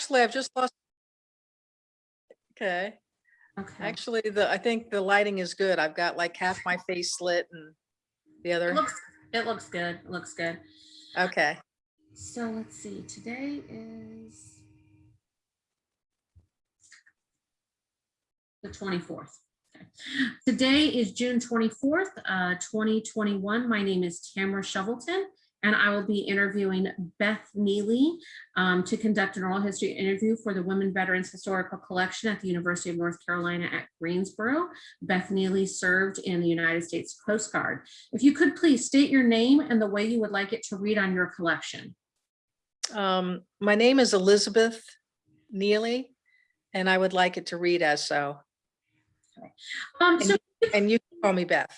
Actually, I've just lost. Okay, Okay. actually, the, I think the lighting is good. I've got like half my face lit and the It other, looks, it looks good. It looks good. okay. So let's see, today is the twenty-fourth. Okay. Today is June twenty-fourth, uh, twenty twenty-one. My name is Tamara Shovelton, and I will be interviewing Beth Neely um, to conduct an oral history interview for the Women Veterans Historical Collection at the University of North Carolina at Greensboro. Beth Neely served in the United States Coast Guard. If you could please state your name and the way you would like it to read on your collection. Um, my name is Elizabeth Neely, and I would like it to read as so. Um, And so, And you can call me Beth.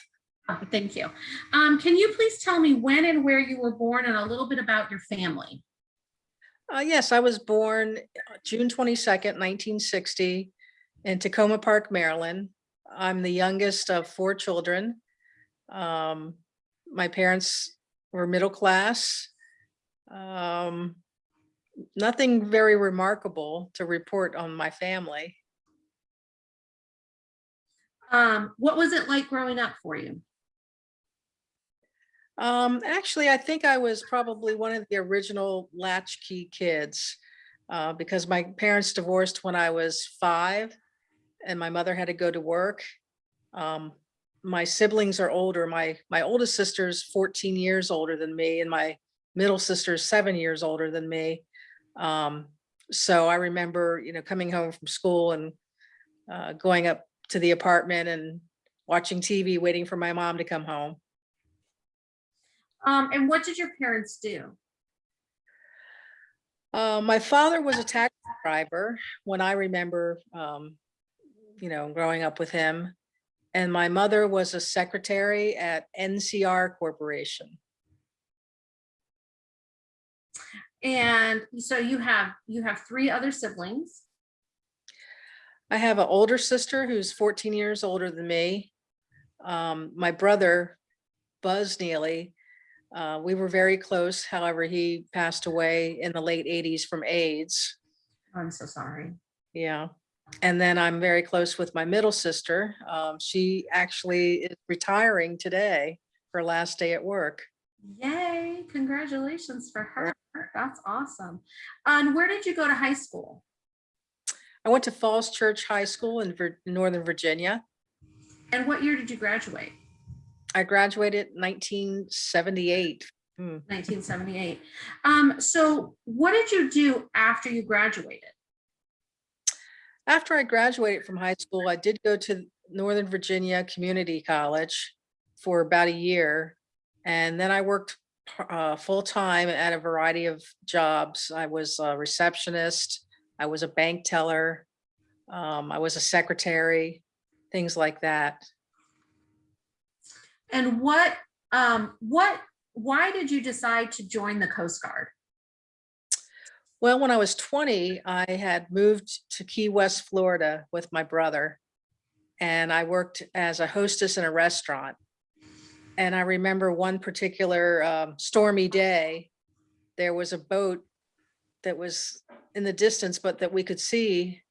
Oh, thank you. Um, can you please tell me when and where you were born and a little bit about your family? Uh, yes, I was born uh, June twenty-second, nineteen sixty in Takoma Park, Maryland. I'm the youngest of four children. Um, my parents were middle class. Um, nothing very remarkable to report on my family. Um, what was it like growing up for you? Um, actually, I think I was probably one of the original latchkey kids uh, because my parents divorced when I was five and my mother had to go to work. Um, my siblings are older. My my oldest sister's 14 years older than me and my middle sister's seven years older than me. Um, so I remember, you know, coming home from school and uh, going up to the apartment and watching TV, waiting for my mom to come home. Um, and what did your parents do? Uh, my father was a taxi driver when I remember, um, you know, growing up with him. And my mother was a secretary at NCR Corporation. And so you have, you have three other siblings. I have an older sister who's 14 years older than me. Um, my brother, Buzz Neely, uh, we were very close. However, he passed away in the late 80s from AIDS. I'm so sorry. Yeah. And then I'm very close with my middle sister. Um, she actually is retiring today, her last day at work. Yay, congratulations for her. That's awesome. And where did you go to high school? I went to Falls Church High School in Northern Virginia. And what year did you graduate? I graduated 1978. Hmm. 1978. Um, so what did you do after you graduated? After I graduated from high school, I did go to Northern Virginia Community College for about a year. And then I worked uh, full-time at a variety of jobs. I was a receptionist, I was a bank teller, um, I was a secretary, things like that. And what, um, what, why did you decide to join the Coast Guard? Well, when I was 20, I had moved to Key West, Florida with my brother. And I worked as a hostess in a restaurant. And I remember one particular um, stormy day, there was a boat that was in the distance, but that we could see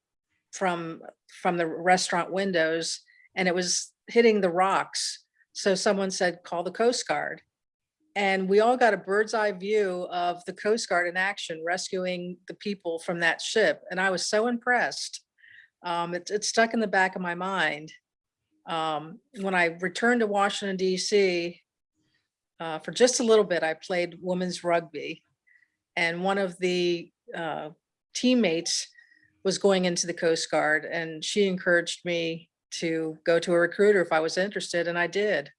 from, from the restaurant windows and it was hitting the rocks. So someone said, call the Coast Guard. And we all got a bird's eye view of the Coast Guard in action, rescuing the people from that ship. And I was so impressed. Um, it, it stuck in the back of my mind. Um, when I returned to Washington DC, uh, for just a little bit, I played women's rugby. And one of the uh, teammates was going into the Coast Guard and she encouraged me to go to a recruiter if I was interested, and I did.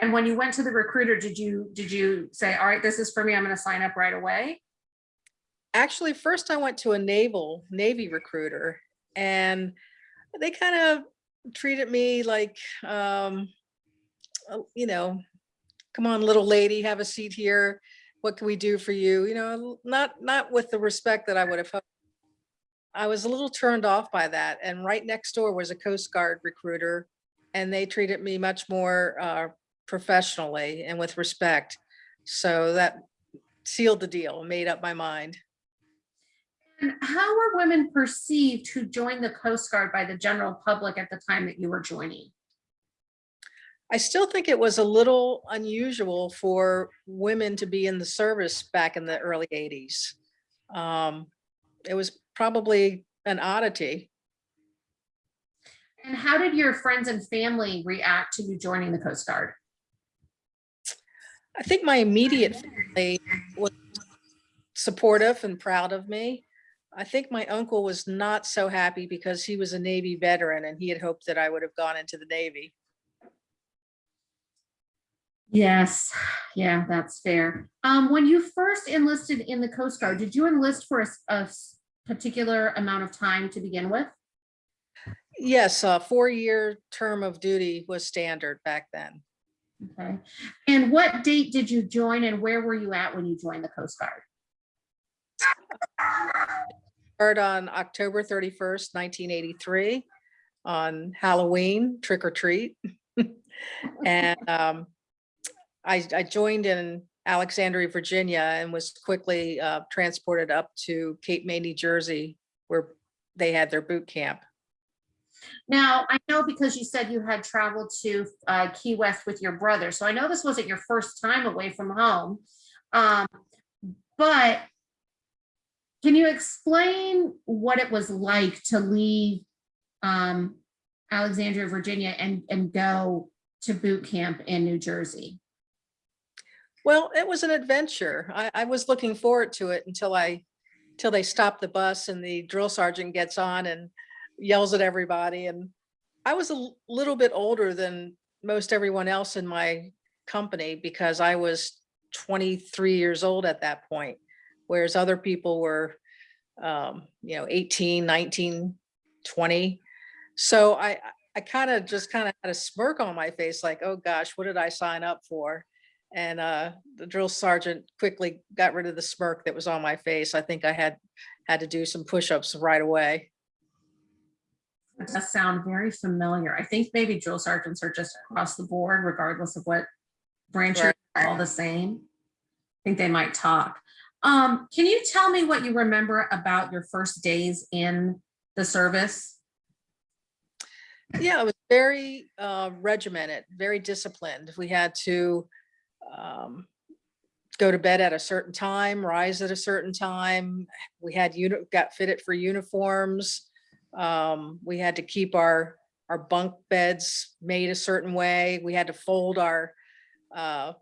And when you went to the recruiter, did you, did you say, all right, this is for me, I'm going to sign up right away? Actually, first I went to a naval Navy recruiter and they kind of treated me like, um, uh, you know, come on, little lady, have a seat here. What can we do for you? You know, not not with the respect that I would have hoped. I was a little turned off by that. And right next door was a Coast Guard recruiter and they treated me much more uh, professionally and with respect. So that sealed the deal, and made up my mind. And how were women perceived who joined the Coast Guard by the general public at the time that you were joining? I still think it was a little unusual for women to be in the service back in the early eighties. Um, it was probably an oddity. And how did your friends and family react to you joining the Coast Guard? I think my immediate family was supportive and proud of me. I think my uncle was not so happy because he was a Navy veteran and he had hoped that I would have gone into the Navy. Yes, yeah, that's fair. Um, when you first enlisted in the Coast Guard, did you enlist for a, a particular amount of time to begin with? Yes, a four-year term of duty was standard back then. Okay. And what date did you join and where were you at when you joined the Coast Guard? Started on October thirty-first, nineteen eighty-three, on Halloween, trick or treat. And um, I, I joined in Alexandria, Virginia, and was quickly uh, transported up to Cape May, New Jersey, where they had their boot camp. Now, I know because you said you had traveled to uh, Key West with your brother, so I know this wasn't your first time away from home. Um, But can you explain what it was like to leave um, Alexandria, Virginia and, and go to boot camp in New Jersey? Well, it was an adventure. I, I was looking forward to it until I, till they stop the bus and the drill sergeant gets on and yells at everybody. And I was a little bit older than most everyone else in my company because I was 23 years old at that point, whereas other people were, um, you know, 18, 19, 20. So I, I kind of just kind of had a smirk on my face, like, oh gosh, what did I sign up for? And uh, the drill sergeant quickly got rid of the smirk that was on my face. I think I had had to do some push-ups right away. It does sound very familiar. I think maybe drill sergeants are just across the board regardless of what branch you're all the same. I think they might talk. Um, can you tell me what you remember about your first days in the service? Yeah, it was very uh, regimented, very disciplined. We had to um, go to bed at a certain time, rise at a certain time. We had got fitted for uniforms. Um, we had to keep our our bunk beds made a certain way. We had to fold our uh,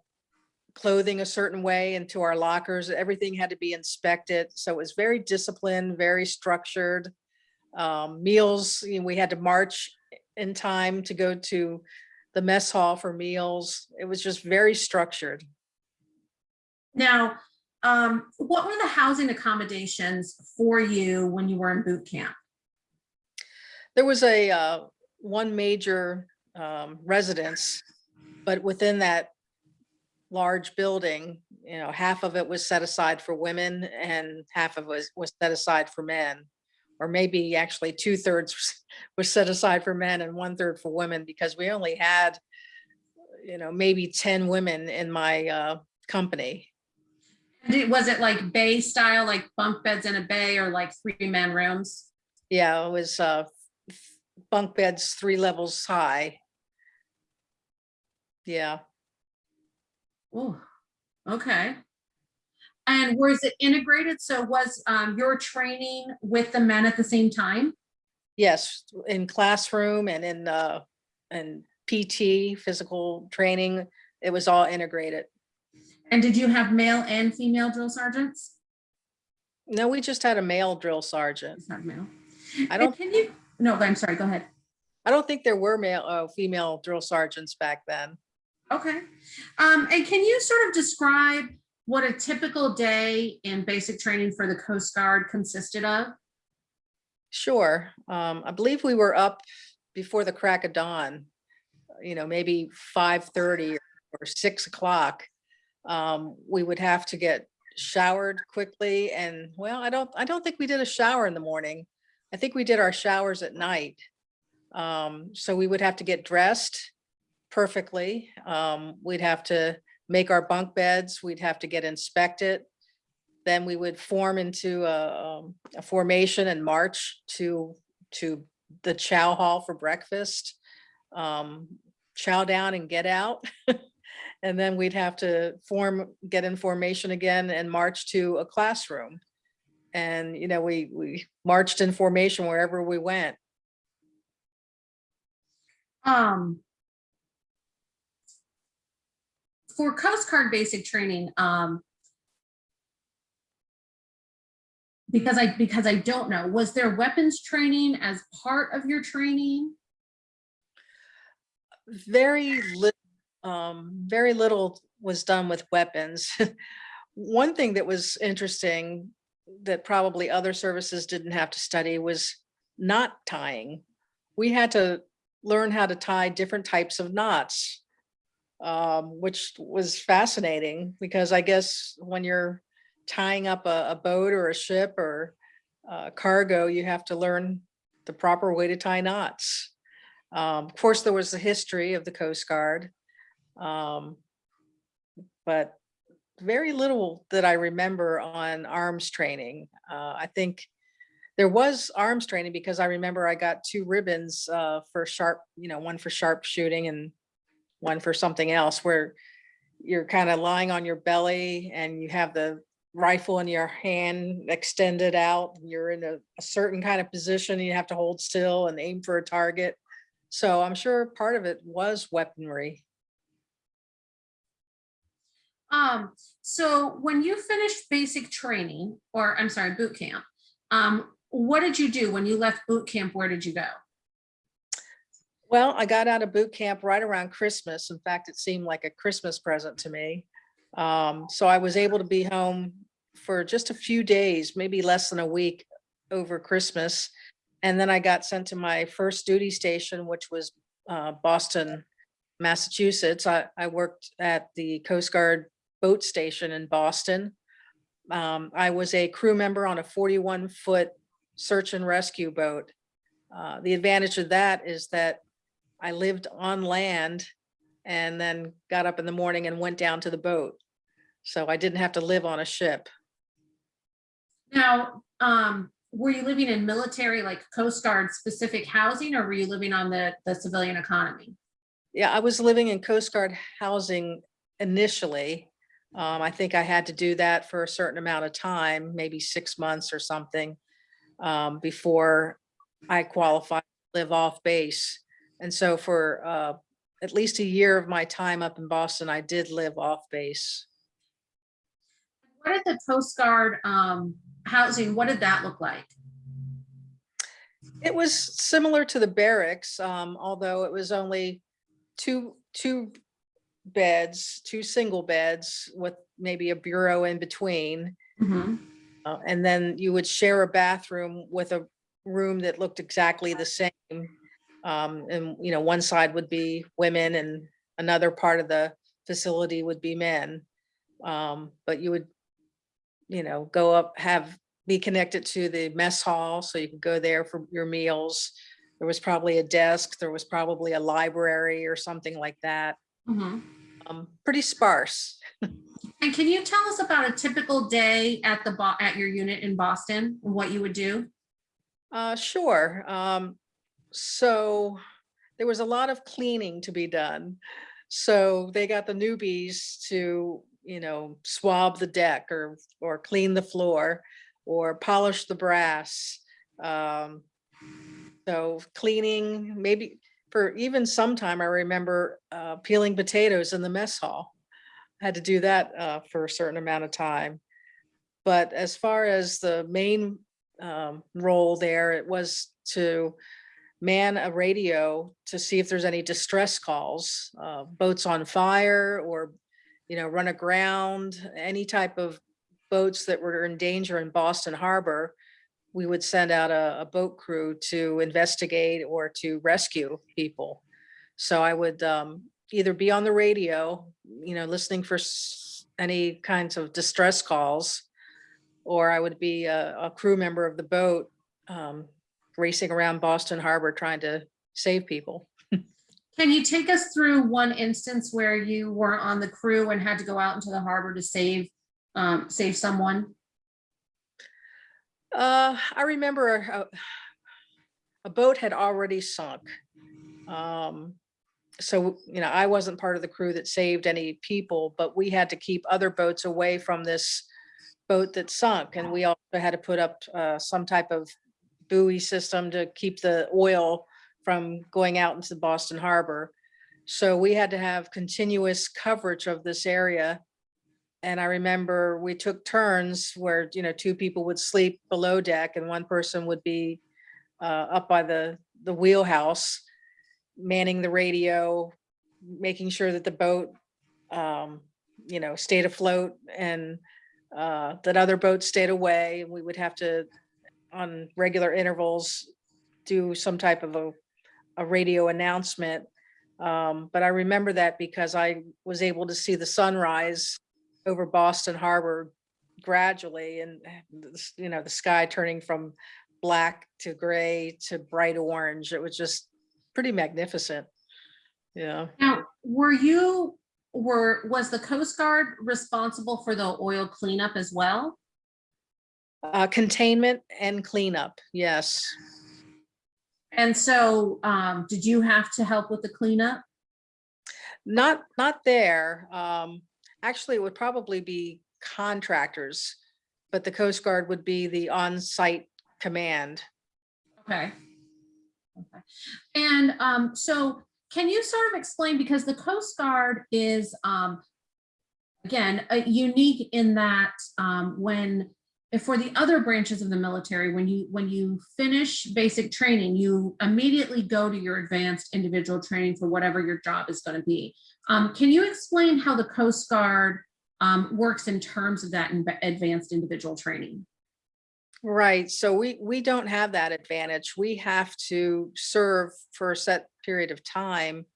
clothing a certain way into our lockers. Everything had to be inspected. So it was very disciplined, very structured. Um, meals, you know, we had to march in time to go to the mess hall for meals. It was just very structured. Now, um, what were the housing accommodations for you when you were in boot camp? There was a uh, one major um, residence, but within that large building, you know, half of it was set aside for women and half of it was, was set aside for men. Or maybe actually two thirds was set aside for men and one third for women because we only had, you know, maybe 10 women in my uh, company. Did- Was it like bay style, like bunk beds in a bay or like three man rooms? Yeah, it was uh, bunk beds, three levels high. Yeah, Oh, okay. And was it integrated? So was um, your training with the men at the same time? yes, in classroom and in uh, and PT, physical training, it was all integrated. And did you have male and female drill sergeants? No, we just had a male drill sergeant. Just had male. I don't, Can you, no, I'm sorry, go ahead. I don't think there were male, uh, female drill sergeants back then. Okay. Um, and can you sort of describe what a typical day in basic training for the Coast Guard consisted of? Sure. Um, I believe we were up before the crack of dawn, you know, maybe five thirty or six o'clock. Um, we would have to get showered quickly and, well, I don't, I don't think we did a shower in the morning. I think we did our showers at night. Um, so we would have to get dressed perfectly. Um, we'd have to make our bunk beds. We'd have to get inspected. then we would form into a, um, a formation and march to, to the chow hall for breakfast. Um, chow down and get out. And then we'd have to form, get in formation again and march to a classroom. And, you know, we, we marched in formation wherever we went. Um. For Coast Guard basic training, um. Because I, because I don't know, was there weapons training as part of your training? very little, um, very little was done with weapons. One thing that was interesting that probably other services didn't have to study was knot tying. We had to learn how to tie different types of knots, um, which was fascinating because I guess when you're tying up a, a boat or a ship or uh, cargo, you have to learn the proper way to tie knots. Um, of course, there was the history of the Coast Guard. Um, but very little that I remember on arms training. Uh, I think there was arms training because I remember I got two ribbons uh, for sharp, you know, one for sharp shooting and one for something else where you're kind of lying on your belly and you have the rifle in your hand extended out. and You're in a, a certain kind of position. You have to hold still and aim for a target. So I'm sure part of it was weaponry. Um, so when you finished basic training, or I'm sorry, boot camp, um, what did you do when you left boot camp? Where did you go? Well, I got out of boot camp right around Christmas. In fact, it seemed like a Christmas present to me. Um, so I was able to be home for just a few days, maybe less than a week over Christmas. And then I got sent to my first duty station, which was uh, Boston, Massachusetts. I, I worked at the Coast Guard boat station in Boston. Um, I was a crew member on a 41 foot search and rescue boat. Uh, the advantage of that is that I lived on land and then got up in the morning and went down to the boat. So I didn't have to live on a ship. Now, um, were you living in military, like Coast Guard specific housing, or were you living on the, the civilian economy? Yeah, I was living in Coast Guard housing initially. Um, I think I had to do that for a certain amount of time, maybe six months or something, um, before I qualified to live off base. And so for uh, at least a year of my time up in Boston, I did live off base. What did the Coast Guard, um, housing, what did that look like? It was similar to the barracks, um, although it was only two, two beds, two single beds with maybe a bureau in between. Mhm. Uh, and then you would share a bathroom with a room that looked exactly the same. Um, and, you know, one side would be women and another part of the facility would be men. Um, but you would, you know, go up, have, be connected to the mess hall, so you could go there for your meals. There was probably a desk, there was probably a library or something like that. Mhm. Um, pretty sparse. And can you tell us about a typical day at the, at your unit in Boston, and what you would do? Uh, sure. Um, so there was a lot of cleaning to be done. So they got the newbies to, you know, swab the deck or, or clean the floor or polish the brass. Um, so cleaning, maybe for even some time, I remember, uh, peeling potatoes in the mess hall. Had to do that, uh, for a certain amount of time. But as far as the main um, role there, it was to man a radio to see if there's any distress calls, uh, boats on fire or, you know, run aground, any type of boats that were in danger in Boston Harbor. We would send out a, a boat crew to investigate or to rescue people. So I would um, either be on the radio, you know, listening for any kinds of distress calls, or I would be a, a crew member of the boat um, racing around Boston Harbor trying to save people. Can you take us through one instance where you were on the crew and had to go out into the harbor to save, um, save someone? Uh, I remember a, a boat had already sunk. Um, so, you know, I wasn't part of the crew that saved any people, but we had to keep other boats away from this boat that sunk. And we also had to put up, uh, some type of buoy system to keep the oil from going out into Boston Harbor. So we had to have continuous coverage of this area. And I remember we took turns where, you know, two people would sleep below deck and one person would be uh, up by the, the wheelhouse, manning the radio, making sure that the boat, um, you know, stayed afloat and uh, that other boats stayed away. We would have to, on regular intervals, do some type of a, a radio announcement. Um, but I remember that because I was able to see the sunrise over Boston Harbor gradually and, you know, the sky turning from black to gray to bright orange. It was just pretty magnificent. Yeah. Now, were you, were, was the Coast Guard responsible for the oil cleanup as well? Uh, containment and cleanup. Yes. And so, um, did you have to help with the cleanup? Not, not there. Um, actually, it would probably be contractors, but the Coast Guard would be the on-site command. Okay. Okay. And, um, so can you sort of explain, because the Coast Guard is, um, again, uh, unique in that, um, when, if for the other branches of the military, when you, when you finish basic training, you immediately go to your advanced individual training for whatever your job is going to be. Um, can you explain how the Coast Guard, um, works in terms of that advanced individual training? Right, so we, we don't have that advantage. We have to serve for a set period of time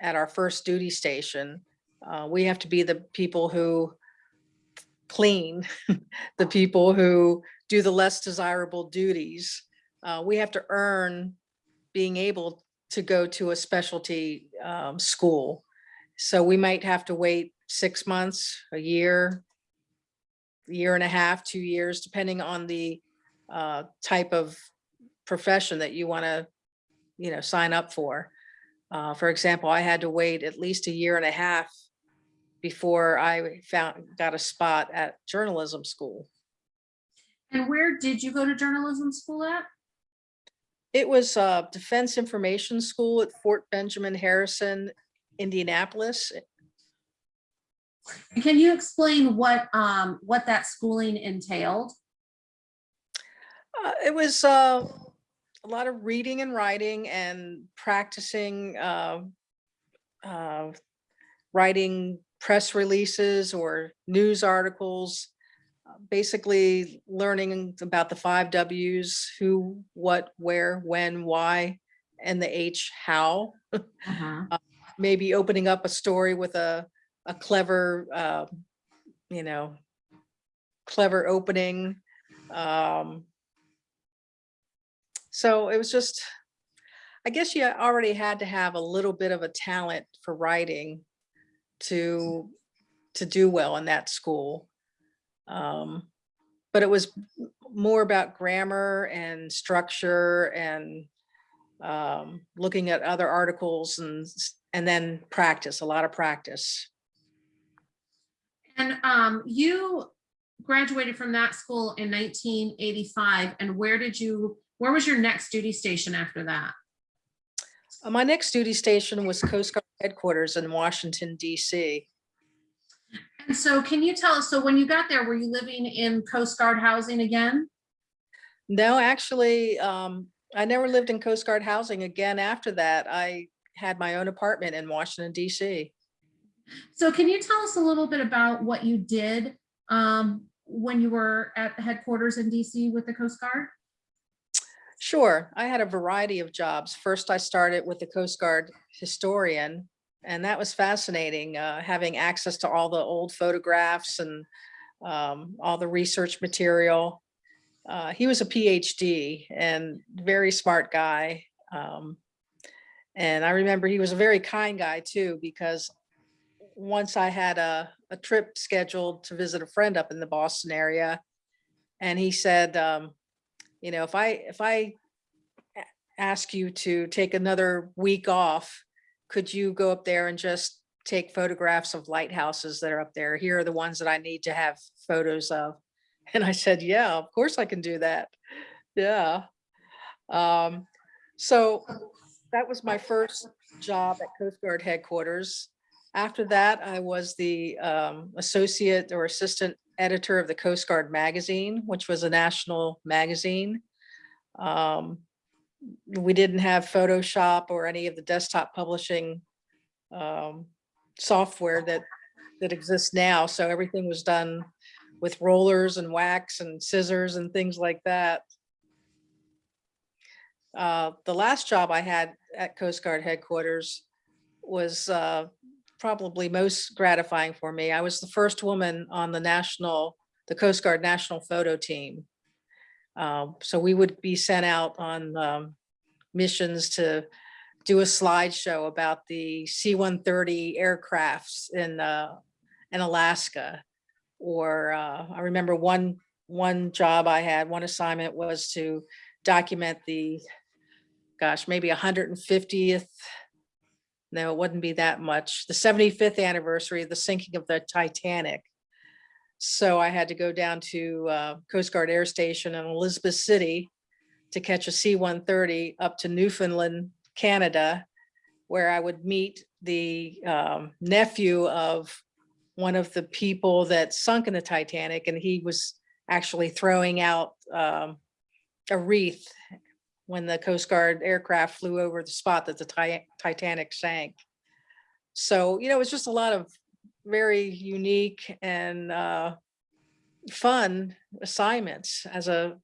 at our first duty station. Uh, we have to be the people who clean, the people who do the less desirable duties. Uh, we have to earn being able to go to a specialty um, school. So we might have to wait six months, a year, a year and a half, two years, depending on the uh, type of profession that you want to, you know, sign up for. Uh, for example, I had to wait at least a year and a half before I found, got a spot at journalism school. And where did you go to journalism school at? It was uh, Defense Information School at Fort Benjamin Harrison, Indianapolis. And Can you explain what, um, what that schooling entailed? Uh, It was uh, a lot of reading and writing and practicing uh, uh, writing press releases or news articles. uh, Basically learning about the five Ws, who, what, where, when, why, and the H, how. Uh-huh. Maybe opening up a story with a, a clever, uh, you know, clever opening. Um, so it was just, I guess you already had to have a little bit of a talent for writing to, to do well in that school. Um, but it was more about grammar and structure and um, looking at other articles and, and then practice, a lot of practice. And, um, you graduated from that school in nineteen eighty-five, and where did you, where was your next duty station after that? Uh, My next duty station was Coast Guard headquarters in Washington DC. And so can you tell us, so when you got there, were you living in Coast Guard housing again? No, actually, um, I never lived in Coast Guard housing again after that. I had my own apartment in Washington DC. So can you tell us a little bit about what you did, um, when you were at the headquarters in DC with the Coast Guard? Sure, I had a variety of jobs. First, I started with the Coast Guard historian, and that was fascinating, uh, having access to all the old photographs and um, all the research material. Uh, he was a PhD and very smart guy. Um, and I remember he was a very kind guy too, because once I had a, a trip scheduled to visit a friend up in the Boston area, and he said, um, You know, if I, if I ask you to take another week off, could you go up there and just take photographs of lighthouses that are up there? Here are the ones that I need to have photos of. And I said, yeah, of course I can do that. Yeah. Um, so that was my first job at Coast Guard headquarters. After that, I was the um, associate or assistant editor of the Coast Guard magazine, which was a national magazine. Um, we didn't have Photoshop or any of the desktop publishing um, software that that exists now. So everything was done with rollers and wax and scissors and things like that. Uh, the last job I had at Coast Guard headquarters was uh, probably most gratifying for me. I was the first woman on the national, the Coast Guard National Photo Team. Um, So we would be sent out on um, missions to do a slideshow about the C-130 aircrafts in, uh, in Alaska. Or uh, I remember one, one job I had, one assignment was to document the, gosh, maybe 150th no, it wouldn't be that much. The 75th anniversary of the sinking of the Titanic. So I had to go down to uh, Coast Guard Air Station in Elizabeth City to catch a C-130 up to Newfoundland, Canada, where I would meet the um, nephew of one of the people that sunk in the Titanic, and he was actually throwing out um, a wreath when the Coast Guard aircraft flew over the spot that the Titanic sank. So, you know, it was just a lot of very unique and uh, fun assignments as a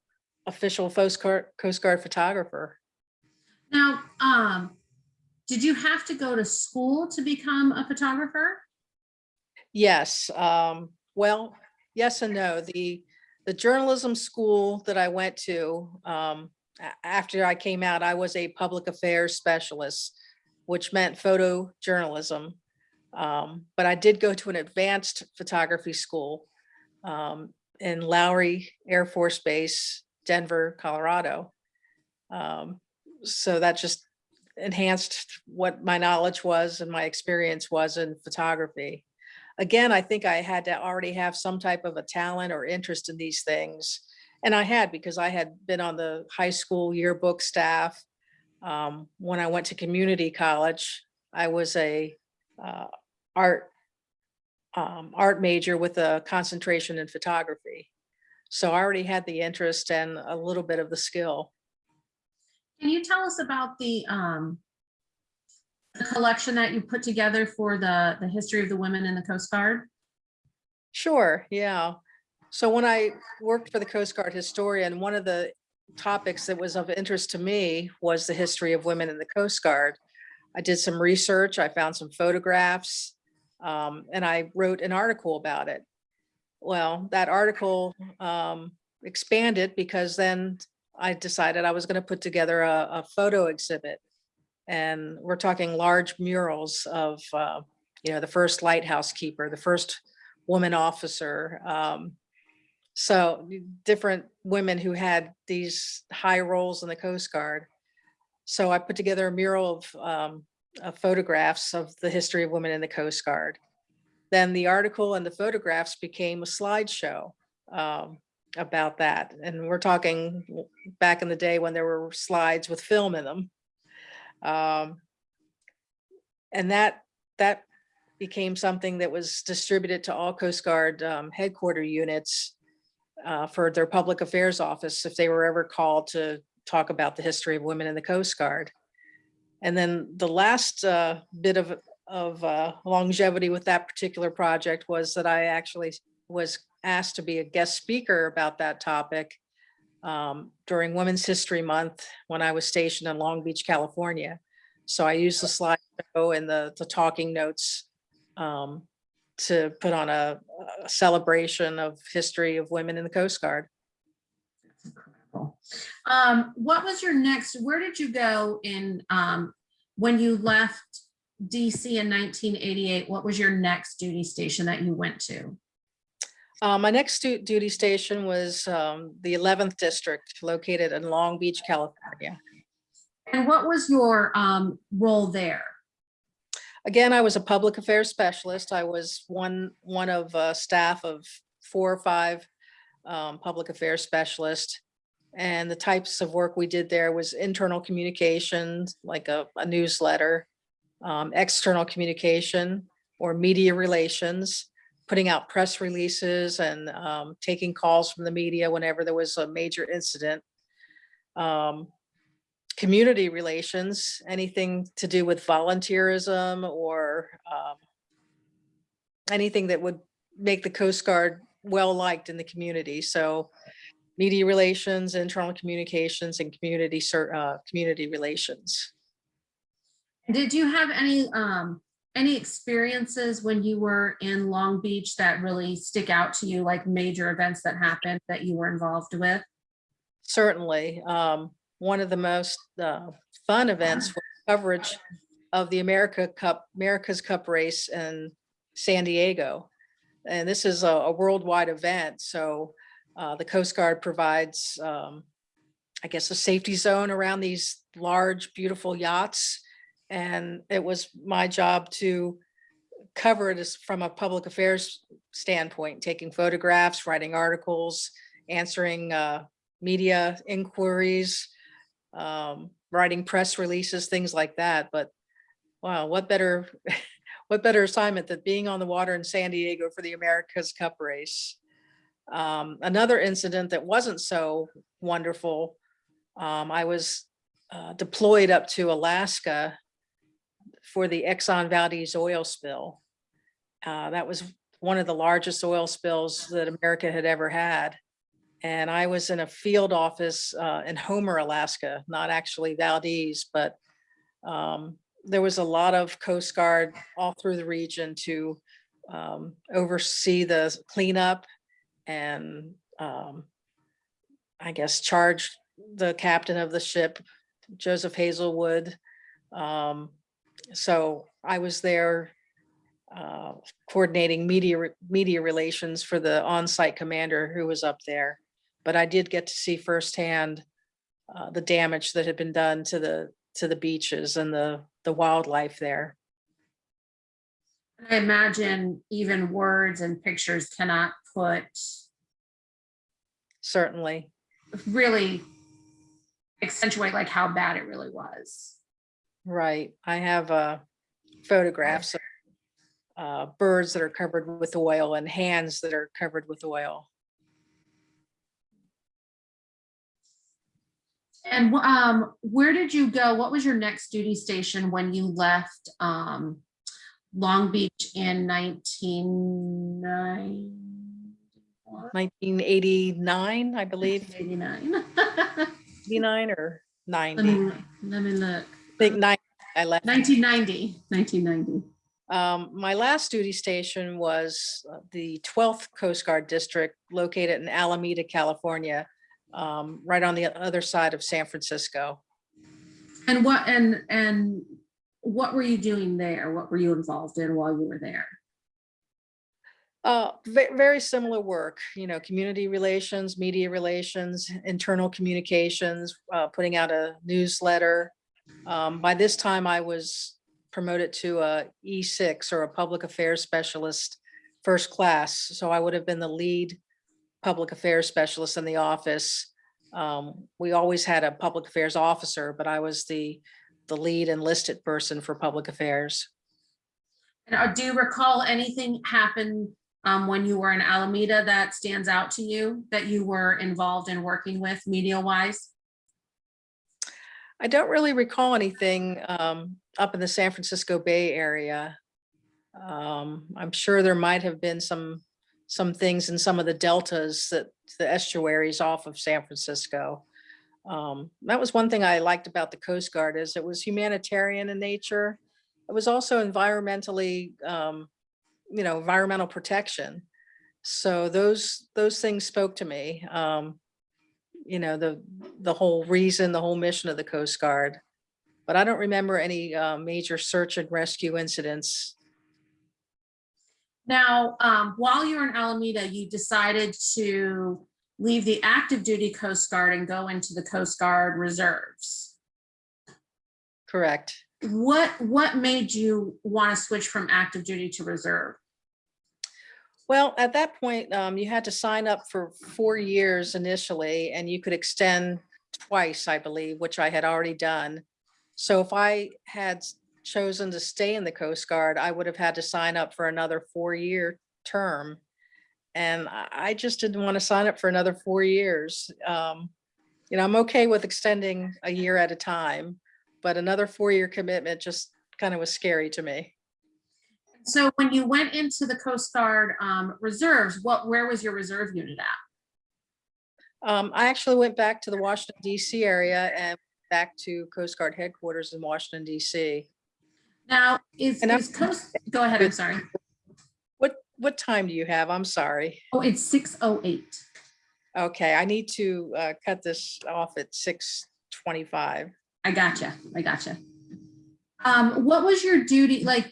official Coast Guard, Coast Guard photographer. Now, um, did you have to go to school to become a photographer? Yes, um, well, yes and no. The, the journalism school that I went to, um, after I came out, I was a public affairs specialist, which meant photojournalism. Um, but I did go to an advanced photography school, um, in Lowry Air Force Base, Denver, Colorado. Um, so that just enhanced what my knowledge was and my experience was in photography again, I think I had to already have some type of a talent or interest in these things. And I had because I had been on the high school yearbook staff. Um, when I went to community college, I was a uh, art um, art major with a concentration in photography. So I already had the interest and a little bit of the skill. Can you tell us about the, um, the collection that you put together for the, the history of the women in the Coast Guard? Sure, yeah. So when I worked for the Coast Guard historian, one of the topics that was of interest to me was the history of women in the Coast Guard. I did some research, I found some photographs, um, and I wrote an article about it. Well, that article um, expanded because then I decided I was going to put together a, a photo exhibit. And we're talking large murals of, uh, you know, the first lighthouse keeper, the first woman officer. Um, so different women who had these high roles in the Coast Guard. So I put together a mural of, um, of photographs of the history of women in the Coast Guard. Then the article and the photographs became a slideshow um, about that. And we're talking back in the day when there were slides with film in them. Um, and that, that became something that was distributed to all Coast Guard um, headquarter units uh, for their public affairs office if they were ever called to talk about the history of women in the Coast Guard. And then the last uh, bit of, of uh, longevity with that particular project was that I actually was asked to be a guest speaker about that topic um, during Women's History Month when I was stationed in Long Beach, California. So I used the slideshow and the, the talking notes um, to put on a, a celebration of history of women in the Coast Guard. That's incredible. Um, what was your next, where did you go in, um, when you left DC in nineteen eighty-eight, what was your next duty station that you went to? Uh, my next duty station was, um, the eleventh district located in Long Beach, California. And what was your um, role there? Again, I was a public affairs specialist. I was one, one of a staff of four or five um, public affairs specialists. And the types of work we did there was internal communications, like a, a newsletter, um, external communication or media relations, putting out press releases and um, taking calls from the media whenever there was a major incident. Um, community relations, anything to do with volunteerism or um, anything that would make the Coast Guard well-liked in the community. So media relations, internal communications, and community, uh, community relations. Did you have any, um, any experiences when you were in Long Beach that really stick out to you, like major events that happened that you were involved with? Certainly, um, one of the most uh, fun events was coverage of the America Cup, America's Cup race in San Diego. And this is a, a worldwide event, so uh, the Coast Guard provides, um, I guess, a safety zone around these large, beautiful yachts. And it was my job to cover it as from a public affairs standpoint, taking photographs, writing articles, answering uh, media inquiries, um, writing press releases, things like that. But wow, what better, what better assignment than being on the water in San Diego for the America's Cup race? Um, another incident that wasn't so wonderful, um, I was uh, deployed up to Alaska for the Exxon Valdez oil spill. Uh, that was one of the largest oil spills that America had ever had. And I was in a field office uh, in Homer, Alaska, not actually Valdez, but um, there was a lot of Coast Guard all through the region to um, oversee the cleanup and um, I guess charge the captain of the ship, Joseph Hazelwood. Um, so I was there uh, coordinating media, media relations for the on-site commander who was up there. But I did get to see firsthand uh, the damage that had been done to the, to the beaches and the, the wildlife there. I imagine even words and pictures cannot put Certainly. really accentuate like how bad it really was. Right. I have uh, photographs of uh, birds that are covered with oil and hands that are covered with oil. And um, where did you go? What was your next duty station when you left um, Long Beach in 1989? 1989, I believe, 89. 89 or Let 90. me, let me look. I think 90, I left. 1990, 1990. Um, my last duty station was uh, the 12th Coast Guard District located in Alameda, California, um, right on the other side of San Francisco. And what, and, and what were you doing there? What were you involved in while you were there? Uh, very similar work, you know, community relations, media relations, internal communications, uh, putting out a newsletter. Um, by this time I was promoted to a E6 or a public affairs specialist, first class. So I would have been the lead public affairs specialist in the office. Um, we always had a public affairs officer, but I was the, the lead enlisted person for public affairs. And uh, do you recall anything happen um, when you were in Alameda that stands out to you that you were involved in working with media wise? I don't really recall anything um, up in the San Francisco Bay Area. Um, I'm sure there might have been some, some things in some of the deltas that, the estuaries off of San Francisco. Um, That was one thing I liked about the Coast Guard is it was humanitarian in nature. It was also environmentally, um, you know, environmental protection. So those, those things spoke to me. Um, you know, the, the whole reason, the whole mission of the Coast Guard. But I don't remember any uh, major search and rescue incidents. Now, um, while you were in Alameda, you decided to leave the active duty Coast Guard and go into the Coast Guard Reserves. Correct. What, what made you want to switch from active duty to reserve? Well, at that point, um, you had to sign up for four years initially and you could extend twice, I believe, which I had already done. So if I had chosen to stay in the Coast Guard, I would have had to sign up for another four-year term. And I, just didn't want to sign up for another four years. Um, you know, I'm okay with extending a year at a time, but another four-year commitment just kind of was scary to me. So when you went into the Coast Guard um, Reserves, what, where was your reserve unit at? Um, I actually went back to the Washington DC area and back to Coast Guard headquarters in Washington DC. Now, is, And I'm- is Coast, go ahead, I'm sorry. What, what time do you have? I'm sorry. Oh, it's six oh eight. Okay, I need to, uh, cut this off at six twenty-five. I gotcha, I gotcha. Um, what was your duty, like,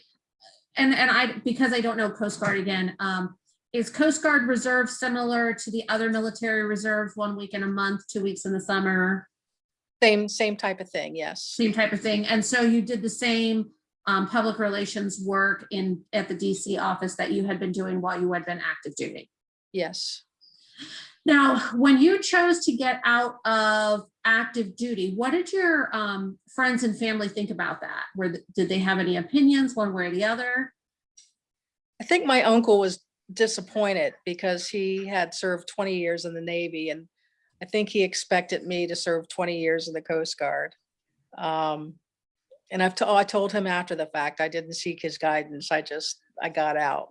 and, and I, because I don't know Coast Guard again, um, is Coast Guard Reserve similar to the other military reserves, one week in a month, two weeks in the summer, Same, same type of thing, yes. same type of thing? And so you did the same um, public relations work in, at the DC office that you had been doing while you had been active duty? Yes. Now, when you chose to get out of active duty, what did your um, friends and family think about that? Were, th- did they have any opinions one way or the other? I think my uncle was disappointed because he had served twenty years in the Navy and I think he expected me to serve twenty years in the Coast Guard. Um, and I've, to- I told him after the fact, I didn't seek his guidance. I just, I got out.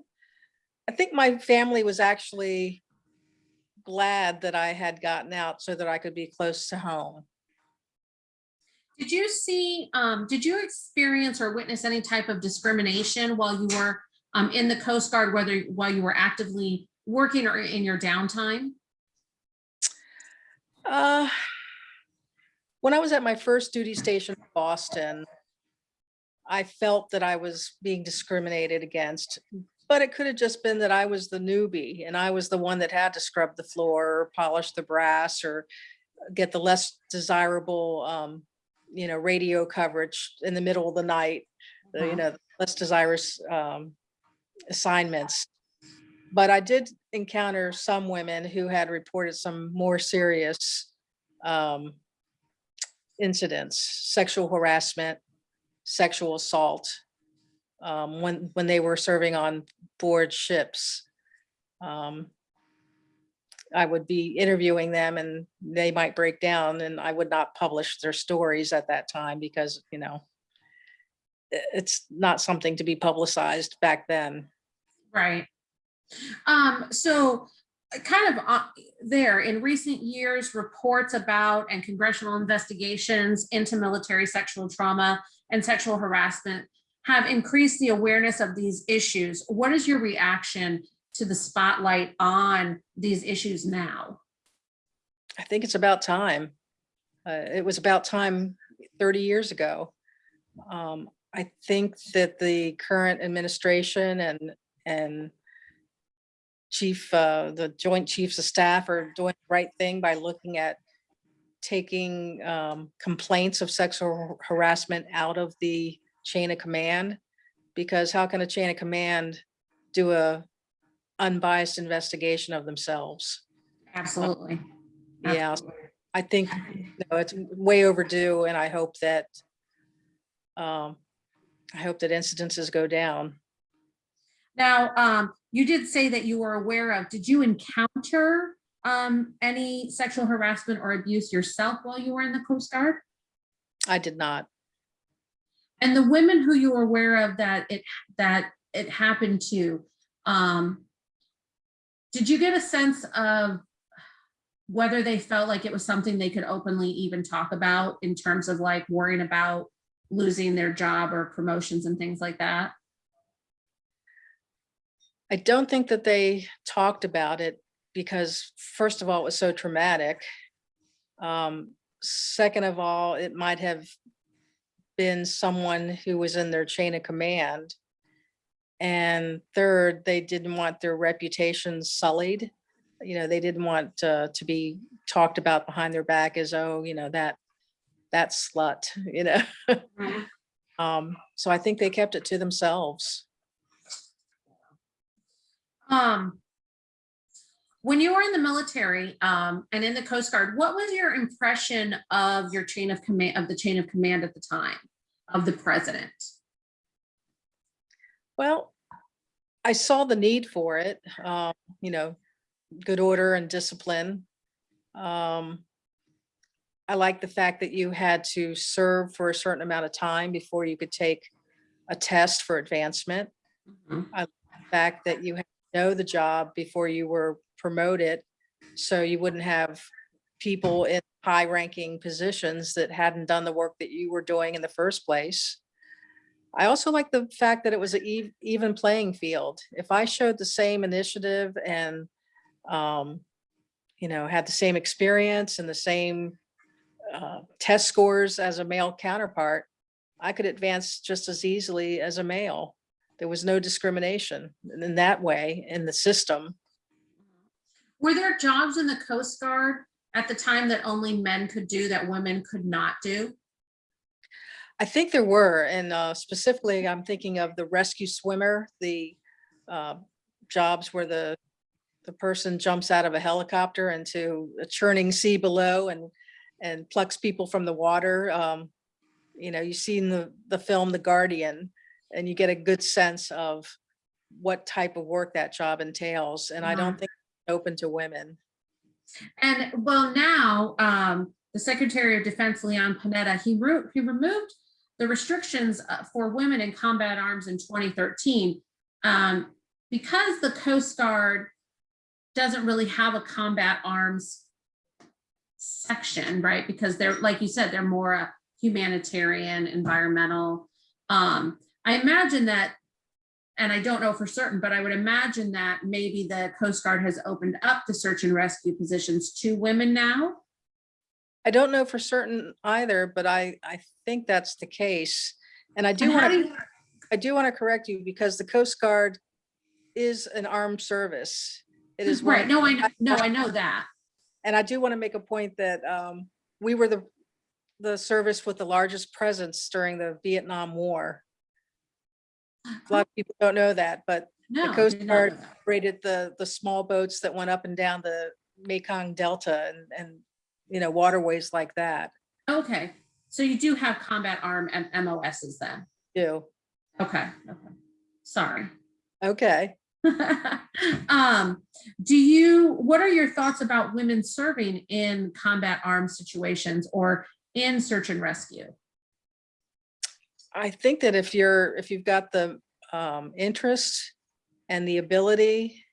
I think my family was actually glad that I had gotten out so that I could be close to home. Did you see, um, did you experience or witness any type of discrimination while you were um, in the Coast Guard, whether while you were actively working or in your downtime? Uh, when I was at my first duty station in Boston, I felt that I was being discriminated against, but it could have just been that I was the newbie and I was the one that had to scrub the floor or polish the brass or get the less desirable, um, you know, radio coverage in the middle of the night, the, you Mhm. know, less desirous, um, assignments. But I did encounter some women who had reported some more serious um, incidents, sexual harassment, sexual assault, um, when, when they were serving on board ships. Um, I would be interviewing them and they might break down and I would not publish their stories at that time because, you know, it's not something to be publicized back then. Right. Um, so uh, kind of uh, there in recent years, reports about and congressional investigations into military sexual trauma and sexual harassment have increased the awareness of these issues. What is your reaction to the spotlight on these issues now? I think it's about time. Uh, it was about time 30 years ago. Um, I think that the current administration and, and chief, uh, the joint chiefs of staff are doing the right thing by looking at taking, um, complaints of sexual harassment out of the chain of command. Because how can a chain of command do a unbiased investigation of themselves? Absolutely. Yeah, Absolutely. I think, you know, it's way overdue and I hope that um, I hope that incidences go down. Now, um, you did say that you were aware of, did you encounter um, any sexual harassment or abuse yourself while you were in the Coast Guard? I did not. And the women who you were aware of that it, that it happened to, um, did you get a sense of whether they felt like it was something they could openly even talk about in terms of like worrying about losing their job or promotions and things like that? I don't think that they talked about it because first of all, it was so traumatic. Um, second of all, it might have been someone who was in their chain of command And third, they didn't want their reputation sullied. You know, they didn't want uh, to be talked about behind their back as, oh, you know, that, that slut, you know? Um, so I think they kept it to themselves. Um, when you were in the military, um, and in the Coast Guard, what was your impression of your chain of command, of the chain of command at the time of the president? Well, I saw the need for it, um, you know, good order and discipline. Um, I like the fact that you had to serve for a certain amount of time before you could take a test for advancement. Mhm. I like the fact that you had to know the job before you were promoted, so you wouldn't have people in high ranking positions that hadn't done the work that you were doing in the first place. I also like the fact that it was an eve- even playing field. If I showed the same initiative and, um, you know, had the same experience and the same uh, test scores as a male counterpart, I could advance just as easily as a male. There was no discrimination in that way in the system. Were there jobs in the Coast Guard at the time that only men could do that women could not do? I think there were, and uh, specifically, I'm thinking of the rescue swimmer, the uh, jobs where the the person jumps out of a helicopter into a churning sea below and and plucks people from the water. Um, you know, you've seen the the film The Guardian, and you get a good sense of what type of work that job entails. And I don't Mhm. think open to women. And well, now, um, the Secretary of Defense, Leon Panetta, he he removed the restrictions uh, for women in combat arms in 2013. Um, because the Coast Guard doesn't really have a combat arms section, right? Because they're, like you said, they're more a humanitarian, environmental. Um, I imagine that, and I don't know for certain, but I would imagine that maybe the Coast Guard has opened up the search and rescue positions to women now. I don't know for certain either, but I I think that's the case. And I do And want to I do want to correct you because the Coast Guard is an armed service. It is Right, no, I, kn- no, I know that. And I do want to make a point that um, we were the, the service with the largest presence during the Vietnam War. A lot of people don't know that, but No. I Coast did not know Guard that. rated the, the small boats that went up and down the Mekong Delta and, and, you know, waterways like that Okay, so you do have combat arm and MOSs then? do. Okay, okay, sorry. Okay. Um, do you, what are your thoughts about women serving in combat arms situations or in search and rescue? I think that if you're, if you've got the um, interest and the ability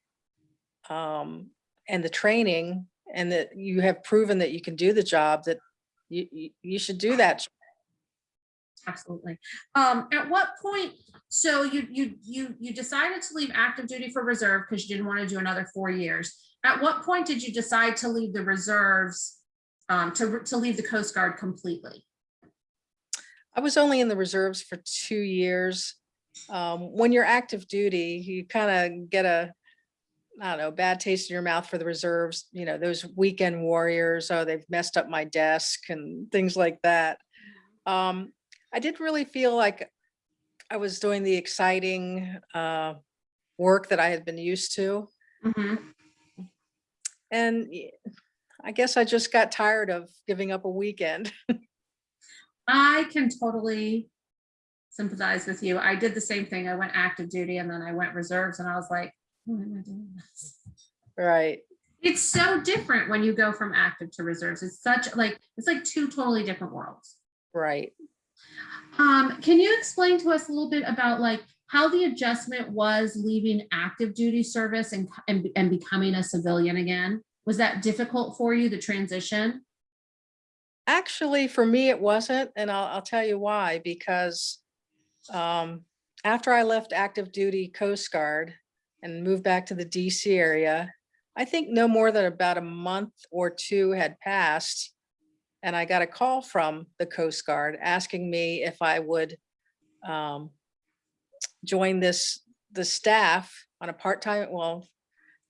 um, and the training and that you have proven that you can do the job, that you, you, should do that. Absolutely. Um, at what point, so you, you, you, you decided to leave active duty for reserve because you didn't want to do another four years. At what point did you decide to leave the reserves, um, to, to leave the Coast Guard completely? I was only in the reserves for two years. Um, when you're active duty, you kind of get a, I don't know, bad taste in your mouth for the reserves, you know, those weekend warriors, oh, they've messed up my desk and things like that. Um, I didn't really feel like I was doing the exciting uh, work that I had been used to. Mhm. And I guess I just got tired of giving up a weekend. I can totally sympathize with you. I did the same thing. I went active duty and then I went reserves and I was like, why am I doing this? Right. It's so different when you go from active to reserves. It's such like, it's like two totally different worlds. Right. Um, can you explain to us a little bit about like how the adjustment was leaving active duty service and, and, and becoming a civilian again? Was that difficult for you, the transition? Actually, for me, it wasn't, and I'll, I'll tell you why, because um, after I left active duty Coast Guard and moved back to the DC area, I think no more than about a month or two had passed. And I got a call from the Coast Guard asking me if I would um, join this the staff on a part-time, well,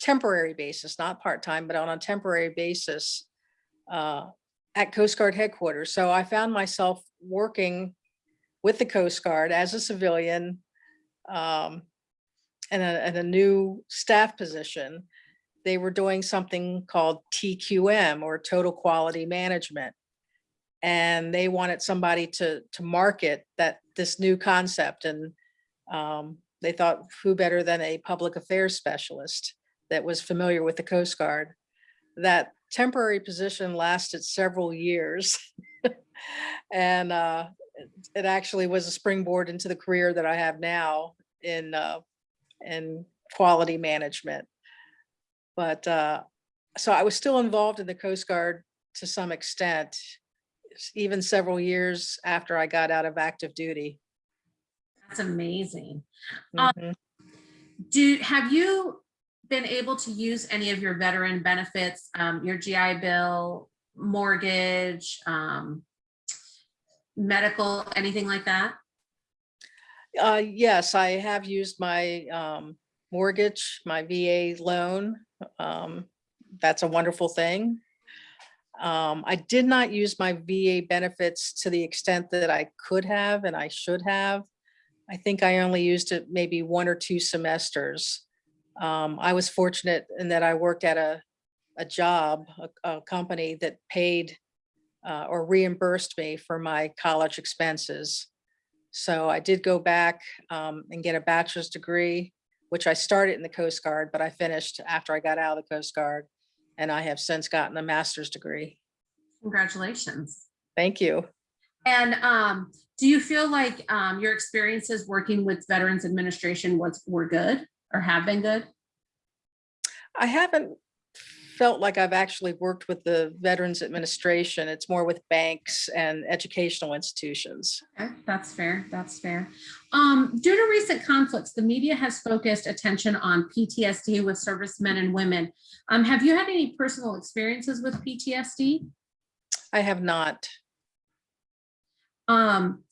temporary basis, not part-time, but on a temporary basis uh, at Coast Guard headquarters. So I found myself working with the Coast Guard as a civilian um, in a, in a new staff position. They were doing something called TQM or Total Quality Management. And they wanted somebody to, to market that, this new concept. And um, they thought who better than a public affairs specialist that was familiar with the Coast Guard. That temporary position lasted several years. And uh, it- actually was a springboard into the career that I have now in, uh, in quality management. But uh, so I was still involved in the Coast Guard to some extent, even several years after I got out of active duty. That's amazing. Um, Mhm. Do, have you been able to use any of your veteran benefits, um, your GI Bill, mortgage, um, medical, anything like that? Uh, yes, I have used my um, mortgage, my VA loan. Um, that's a wonderful thing. Um, I did not use my VA benefits to the extent that I could have and I should have. I think I only used it maybe one or two semesters. Um, I was fortunate in that I worked at a, a job, a, a company that paid uh, or reimbursed me for my college expenses. So I did go back um, and get a bachelor's degree, which I started in the Coast Guard, but I finished after I got out of the Coast Guard. And I have since gotten a master's degree. Congratulations. Thank you. And um, do you feel like um, your experiences working with Veterans Administration was, were good or have been good? I haven't felt like I've actually worked with the Veterans Administration. It's more with banks and educational institutions. Okay, that's fair. That's fair. Um, due to recent conflicts, the media has focused attention on PTSD with servicemen and women. Um, have you had any personal experiences with PTSD? I have not. Um,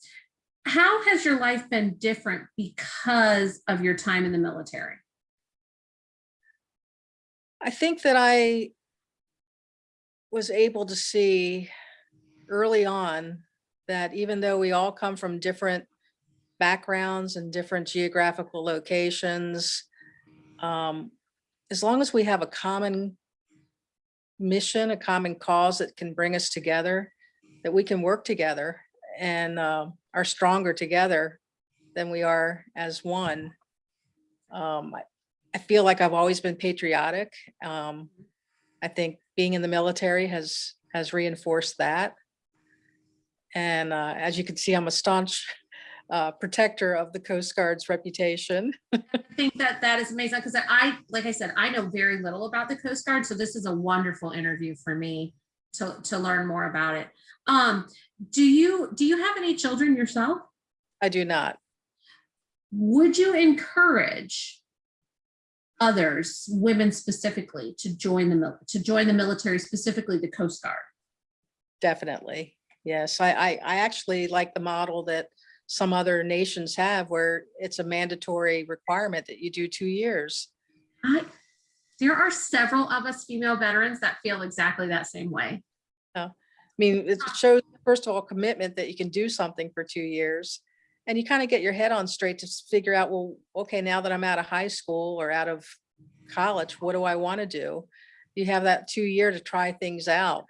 how has your life been different because of your time in the military? I think that I was able to see early on that even though we all come from different backgrounds and different geographical locations, um, as long as we have a common mission, a common cause that can bring us together, that we can work together and uh, are stronger together than we are as one. Um, I- I feel like I've always been patriotic. Um, I think being in the military has, has reinforced that. And uh, as you can see, I'm a staunch uh, protector of the Coast Guard's reputation. I think that that is amazing because I, like I said, I know very little about the Coast Guard, so this is a wonderful interview for me to, to learn more about it. Um, do you, do you have any children yourself? I do not. Would you encourage others, women specifically, to join the, to join the military, specifically the Coast Guard? Definitely. Yes, I, I, I actually like the model that some other nations have where it's a mandatory requirement that you do two years. I, there are several of us female veterans that feel exactly that same way. I mean, it shows, first of all, commitment that you can do something for two years. And you kind of get your head on straight to figure out, well, okay, now that I'm out of high school or out of college, what do I want to do? You have that two year to try things out.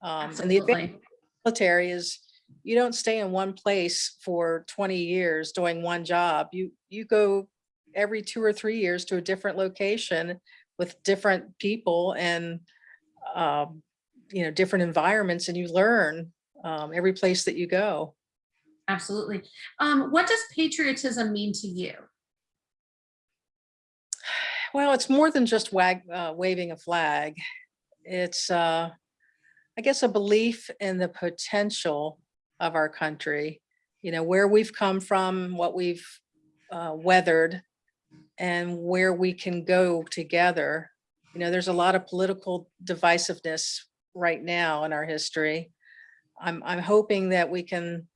Um, and the advantage Absolutely. of the military is you don't stay in one place for 20 years doing one job. You, you go every two or three years to a different location with different people and, um, you know, different environments and you learn um, every place that you go. Absolutely. Um, what does patriotism mean to you? Well, it's more than just wag, uh, waving a flag. It's, uh, I guess, a belief in the potential of our country, you know, where we've come from, what we've uh, weathered, and where we can go together. You know, there's a lot of political divisiveness right now in our history. I'm, I'm hoping that we can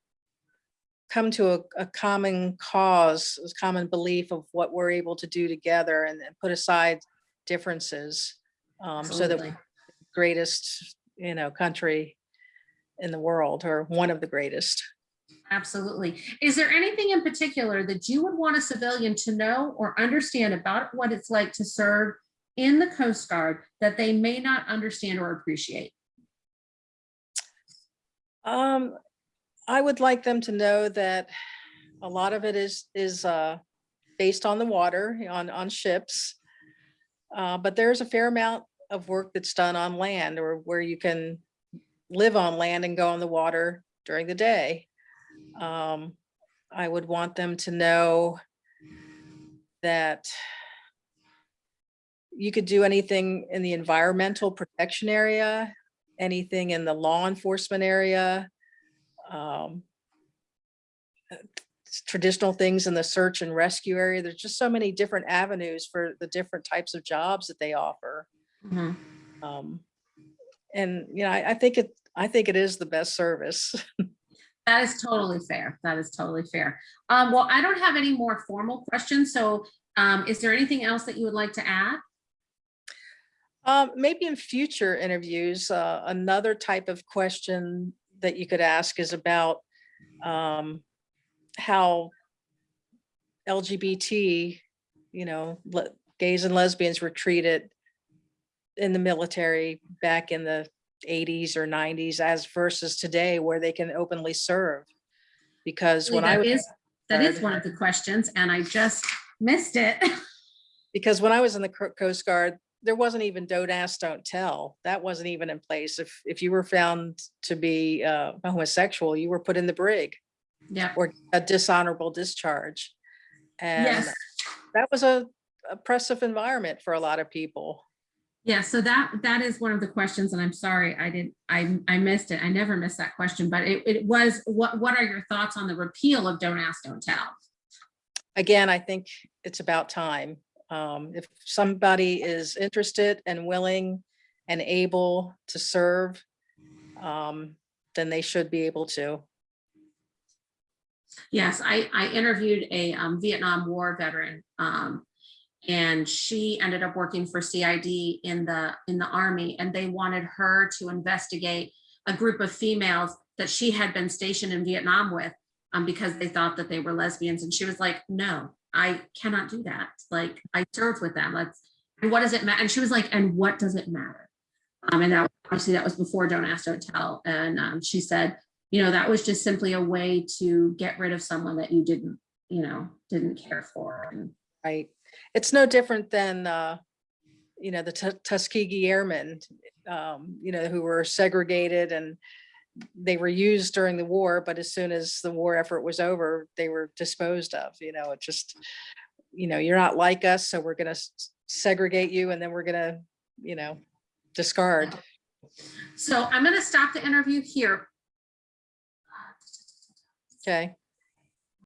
come to a, a common cause, a common belief of what we're able to do together and then put aside differences. Um, so that Absolutely. greatest, you know, country in the world or one of the greatest. Absolutely. Is there anything in particular that you would want a civilian to know or understand about what it's like to serve in the Coast Guard that they may not understand or appreciate? Um, I would like them to know that a lot of it is, is, uh, based on the water, on, on ships. Uh, but there's a fair amount of work that's done on land or where you can live on land and go on the water during the day. Um, I would want them to know that you could do anything in the environmental protection area, anything in the law enforcement area. um, Traditional things in the search and rescue area. There's just so many different avenues for the different types of jobs that they offer. Mhm. Um, And, you know, I, I think it, I think it is the best service. That is totally fair. That is totally fair. Um, well, I don't have any more formal questions. So um, is there anything else that you would like to add? Um, maybe in future interviews, uh, another type of question that you could ask is about um, how LGBT, you know, gays and lesbians were treated in the military back in the 80s or 90s as versus today where they can openly serve. Because when I was is, that is one of the questions and I just missed it. because when I was in the Coast Guard, there wasn't even don't ask, don't tell. That wasn't even in place. If, if you were found to be uh, homosexual, you were put in the brig Yeah. or a dishonorable discharge. And Yes. that was a oppressive environment for a lot of people. Yeah, so that, that is one of the questions, and I'm sorry, I didn't, I, I missed it. I never missed that question, but it, it was, what, what are your thoughts on the repeal of Don't Ask, Don't Tell? Again, I think it's about time. Um, If somebody is interested and willing and able to serve, um, then they should be able to. Yes, I, I interviewed a um, Vietnam War veteran. um, And she ended up working for CID in the, in the army, and they wanted her to investigate a group of females that she had been stationed in Vietnam with um, because they thought that they were lesbians. And she was like, no, I cannot do that. Like, I served with them. Let's, and what does it matter? And she was like, and what does it matter? Um, and that, obviously that was before Don't Ask, Don't Tell. And um, she said, you know, that was just simply a way to get rid of someone that you didn't, you know, didn't care for. Right. It's no different than, uh, you know, the Tu- Tuskegee Airmen, um, you know, who were segregated and they were used during the war, but as soon as the war effort was over, they were disposed of, you know, it just, you know, you're not like us, so we're gonna segregate you and then we're gonna, you know, discard. so I'm going to stop the interview here. Okay,